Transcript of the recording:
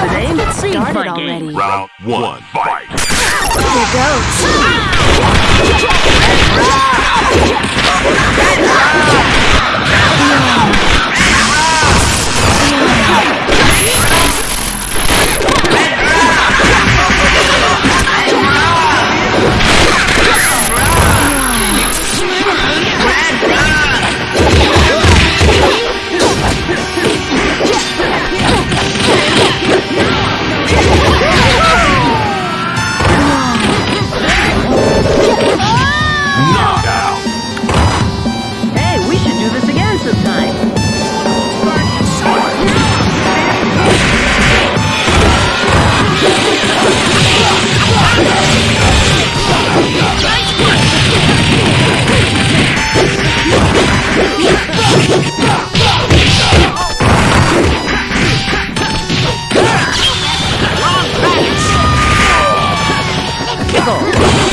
They started already. Round one, fight. Here goes. Ah! ぞ